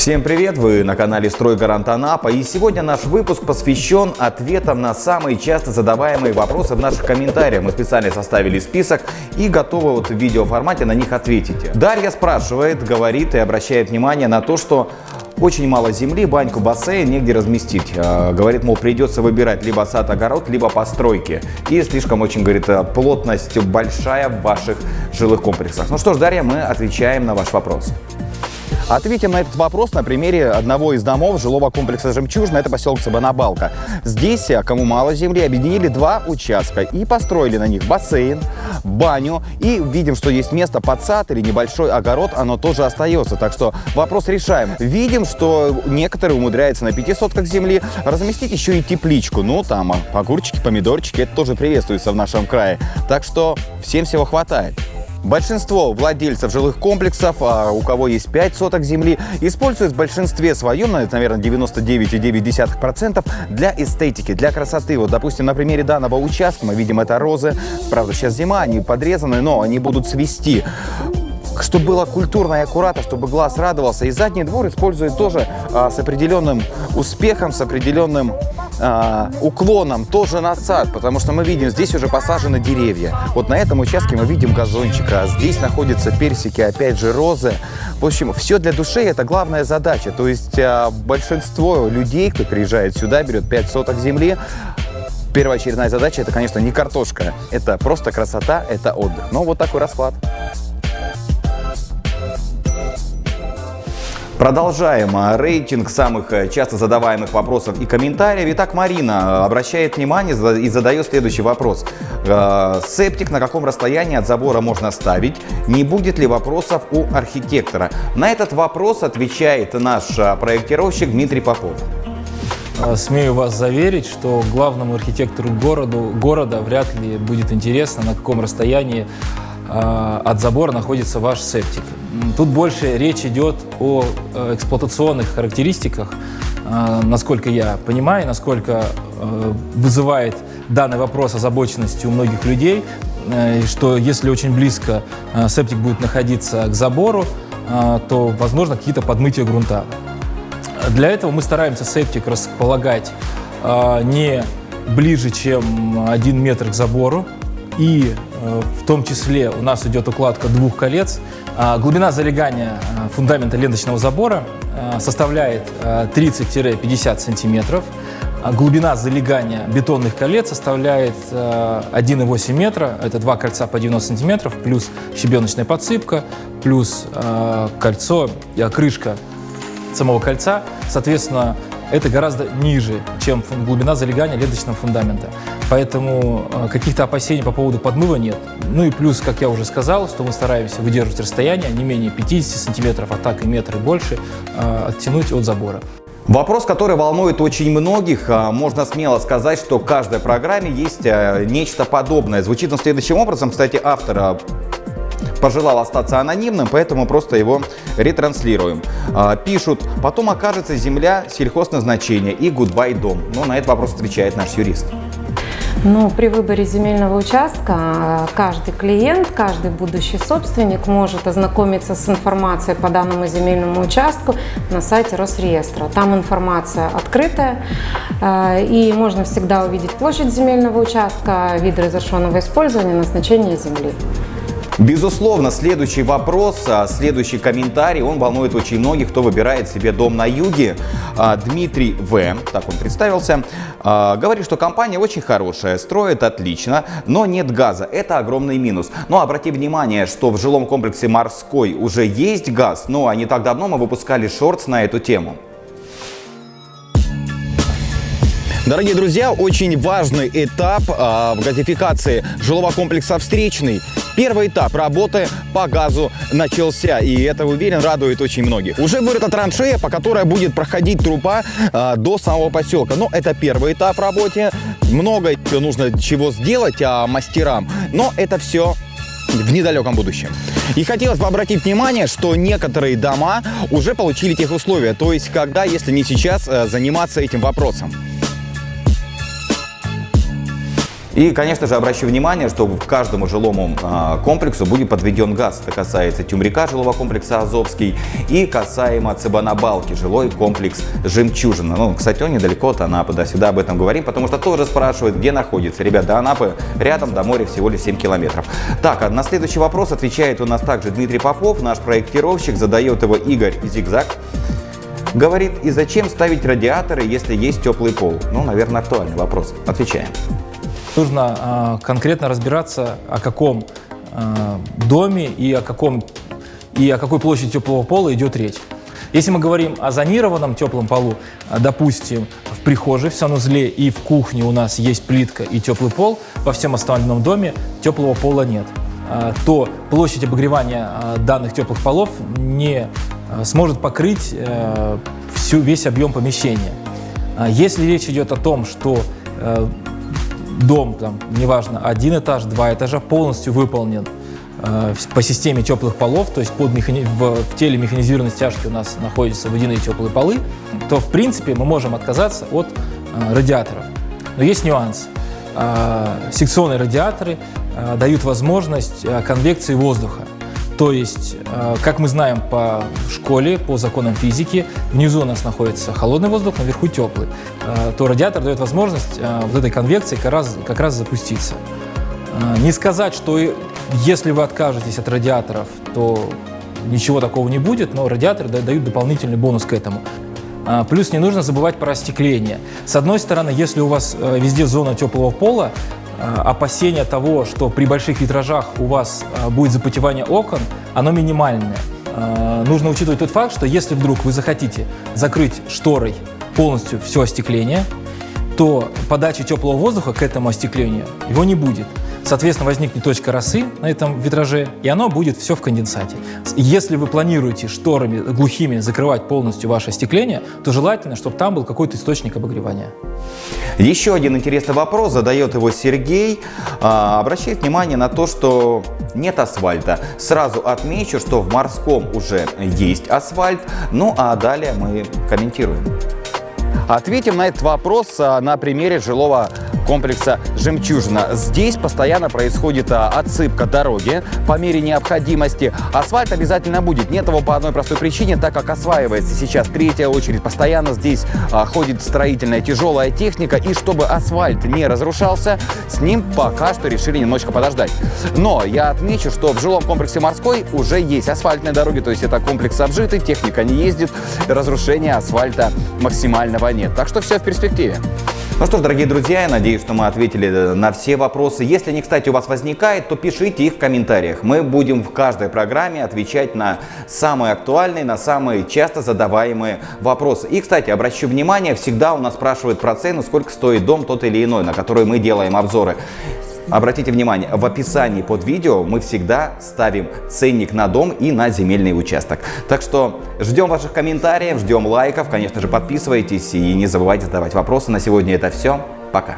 Всем привет! Вы на канале «Стройгарант Анапа» и сегодня наш выпуск посвящен ответам на самые часто задаваемые вопросы в наших комментариях. Мы специально составили список и готовы вот в видеоформате на них ответить. Дарья спрашивает, говорит и обращает внимание на то, что очень мало земли, баньку, бассейн негде разместить. А, говорит, мол, придется выбирать либо сад, огород, либо постройки. И слишком очень, говорит, плотность большая в ваших жилых комплексах. Ну что ж, Дарья, мы отвечаем на ваш вопрос. Ответим на этот вопрос на примере одного из домов жилого комплекса «Жемчужина». Это поселок Сабанабалка. Здесь, а, кому мало земли, объединили два участка и построили на них бассейн, баню. И видим, что есть место под сад или небольшой огород, оно тоже остается. Так что вопрос решаем. Видим, что некоторые умудряются на пяти сотках земли разместить еще и тепличку. Ну, там огурчики, помидорчики, это тоже приветствуется в нашем крае. Так что всем всего хватает. Большинство владельцев жилых комплексов, а у кого есть 5 соток земли, используют в большинстве своем, наверное, 99,9% для эстетики, для красоты. Вот, допустим, на примере данного участка мы видим это розы. Правда, сейчас зима, они подрезаны, но они будут свисти чтобы было культурно и аккуратно, чтобы глаз радовался. И задний двор использует тоже а, с определенным успехом, с определенным а, уклоном тоже на сад, потому что мы видим, здесь уже посажены деревья. Вот на этом участке мы видим газончик, а здесь находятся персики, опять же розы. В общем, все для души это главная задача. То есть а, большинство людей, кто приезжает сюда, берет 5 соток земли, Первоочередная задача это, конечно, не картошка, это просто красота, это отдых. Но вот такой расклад. Продолжаем а, рейтинг самых э, часто задаваемых вопросов и комментариев. Итак, Марина обращает внимание и задает следующий вопрос. Э, септик на каком расстоянии от забора можно ставить? Не будет ли вопросов у архитектора? На этот вопрос отвечает наш а, проектировщик Дмитрий Попов. Смею вас заверить, что главному архитектору городу, города вряд ли будет интересно, на каком расстоянии от забора находится ваш септик. Тут больше речь идет о э, эксплуатационных характеристиках, э, насколько я понимаю, насколько э, вызывает данный вопрос озабоченности у многих людей, что если очень близко септик будет находиться к забору, то возможно какие-то подмытия грунта. Для этого мы стараемся септик располагать не ближе, чем один метр к забору, и в том числе у нас идет укладка двух колец, а, глубина залегания а, фундамента ленточного забора а, составляет 30-50 сантиметров. Глубина залегания бетонных колец составляет 1,8 метра. Это два кольца по 90 сантиметров, плюс щебеночная подсыпка, плюс кольцо, крышка самого кольца. Соответственно, это гораздо ниже, чем глубина залегания ленточного фундамента. Поэтому э, каких-то опасений по поводу подмыва нет. Ну и плюс, как я уже сказал, что мы стараемся выдерживать расстояние не менее 50 сантиметров, а так и метр и больше, э, оттянуть от забора. Вопрос, который волнует очень многих, а, можно смело сказать, что в каждой программе есть э, нечто подобное. Звучит он следующим образом, кстати, автора пожелал остаться анонимным, поэтому просто его ретранслируем. А, пишут, потом окажется земля сельхозназначения и гудбай дом. Но на этот вопрос отвечает наш юрист. Ну, при выборе земельного участка а, каждый клиент, каждый будущий собственник может ознакомиться с информацией по данному земельному участку на сайте Росреестра. Там информация открытая, а, и можно всегда увидеть площадь земельного участка, вид разрешенного использования, назначение земли. Безусловно, следующий вопрос, а, следующий комментарий, он волнует очень многих, кто выбирает себе дом на юге. А, Дмитрий В, так он представился, а, говорит, что компания очень хорошая, строит отлично, но нет газа. Это огромный минус. Но обрати внимание, что в жилом комплексе «Морской» уже есть газ, но не так давно мы выпускали шортс на эту тему. Дорогие друзья, очень важный этап э, в газификации жилого комплекса «Встречный». Первый этап работы по газу начался, и это, уверен, радует очень многих. Уже вырыта траншея, по которой будет проходить труба э, до самого поселка. Но это первый этап работы. Много нужно чего сделать а, мастерам, но это все в недалеком будущем. И хотелось бы обратить внимание, что некоторые дома уже получили тех условия, то есть когда, если не сейчас, э, заниматься этим вопросом. И, конечно же, обращу внимание, что в каждому жилому а, комплексу будет подведен газ. Это касается Тюмрика, жилого комплекса Азовский, и касаемо Цыбанабалки, жилой комплекс Жемчужина. Ну, кстати, он недалеко от Анапы, да, сюда об этом говорим, потому что тоже спрашивают, где находится. Ребят, до Анапы рядом, до моря всего лишь 7 километров. Так, а на следующий вопрос отвечает у нас также Дмитрий Попов, наш проектировщик, задает его Игорь Зигзаг. Говорит, и зачем ставить радиаторы, если есть теплый пол? Ну, наверное, актуальный вопрос. Отвечаем. Нужно э, конкретно разбираться, о каком э, доме и о, каком, и о какой площади теплого пола идет речь. Если мы говорим о зонированном теплом полу, допустим, в прихожей, в санузле и в кухне у нас есть плитка и теплый пол, во всем остальном доме теплого пола нет, то площадь обогревания данных теплых полов не сможет покрыть всю, весь объем помещения. Если речь идет о том, что дом, там, неважно, один этаж, два этажа, полностью выполнен э, по системе теплых полов, то есть под механи... в, в теле механизированной стяжки у нас находятся водяные теплые полы, то, в принципе, мы можем отказаться от э, радиаторов. Но есть нюанс. Э, секционные радиаторы э, дают возможность э, конвекции воздуха. То есть, э, как мы знаем по школе, по законам физики, внизу у нас находится холодный воздух, наверху теплый. Э, то радиатор дает возможность э, вот этой конвекции как раз, как раз запуститься. Не сказать, что если вы откажетесь от радиаторов, то ничего такого не будет, но радиаторы дают дополнительный бонус к этому. Плюс не нужно забывать про остекление. С одной стороны, если у вас везде зона теплого пола, опасение того, что при больших витражах у вас э, будет запотевание окон, оно минимальное. Э, нужно учитывать тот факт, что если вдруг вы захотите закрыть шторой полностью все остекление, то подачи теплого воздуха к этому остеклению его не будет. Соответственно, возникнет точка росы на этом витраже, и оно будет все в конденсате. Если вы планируете шторами глухими закрывать полностью ваше остекление, то желательно, чтобы там был какой-то источник обогревания. Еще один интересный вопрос задает его Сергей. А, обращает внимание на то, что нет асфальта. Сразу отмечу, что в морском уже есть асфальт. Ну а далее мы комментируем. Ответим на этот вопрос а, на примере жилого комплекса «Жемчужина». Здесь постоянно происходит а, отсыпка дороги по мере необходимости. Асфальт обязательно будет. Нет его по одной простой причине, так как осваивается сейчас третья очередь. Постоянно здесь а, ходит строительная тяжелая техника. И чтобы асфальт не разрушался, с ним пока что решили немножко подождать. Но я отмечу, что в жилом комплексе «Морской» уже есть асфальтные дороги, то есть это комплекс обжитый, техника не ездит, разрушения асфальта максимального нет. Так что все в перспективе. Ну что ж, дорогие друзья, я надеюсь, что мы ответили на все вопросы. Если они, кстати, у вас возникают, то пишите их в комментариях. Мы будем в каждой программе отвечать на самые актуальные, на самые часто задаваемые вопросы. И, кстати, обращу внимание, всегда у нас спрашивают про цену, сколько стоит дом тот или иной, на который мы делаем обзоры. Обратите внимание, в описании под видео мы всегда ставим ценник на дом и на земельный участок. Так что ждем ваших комментариев, ждем лайков, конечно же подписывайтесь и не забывайте задавать вопросы. На сегодня это все. Пока.